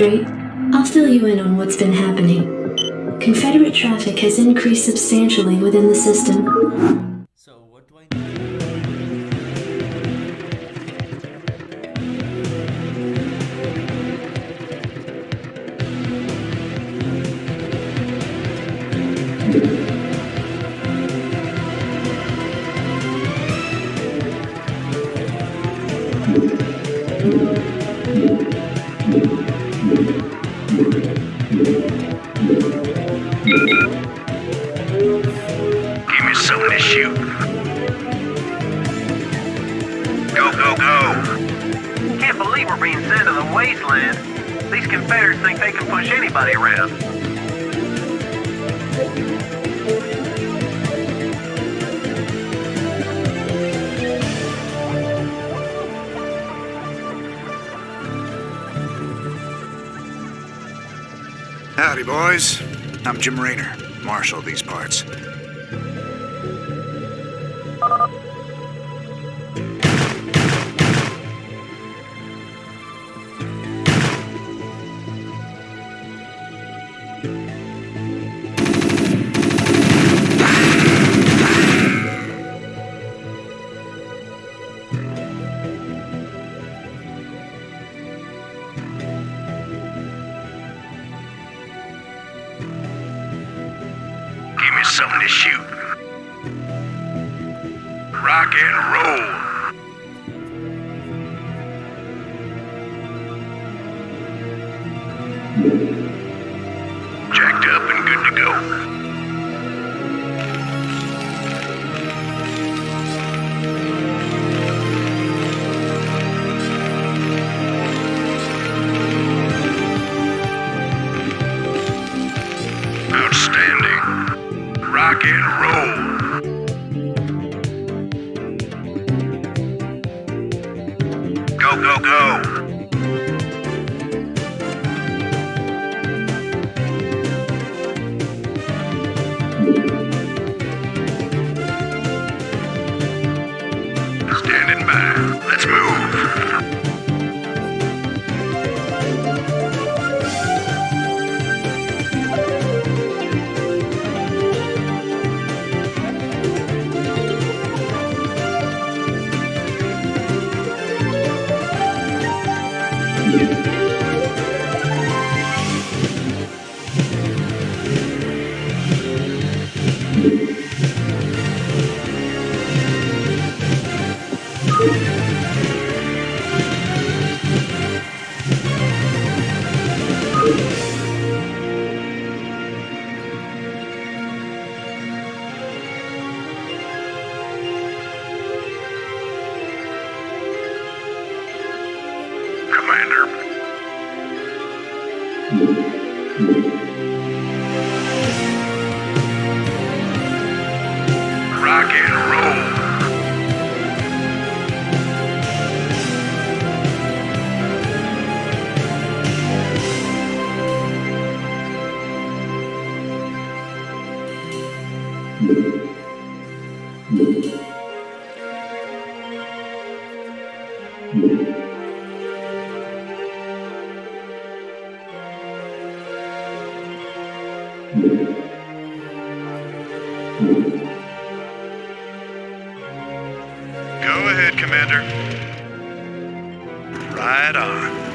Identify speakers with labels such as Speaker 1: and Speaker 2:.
Speaker 1: I'll fill you in on what's been happening. Confederate traffic has increased substantially within the system.
Speaker 2: The wasteland. These Confederates think they can push anybody around.
Speaker 3: Howdy, boys. I'm Jim Raynor, marshal of these parts. Something to shoot. Rock and roll. Jacked Rock and roll. Go, go, go. Commander. Go ahead, Commander.
Speaker 1: Right on.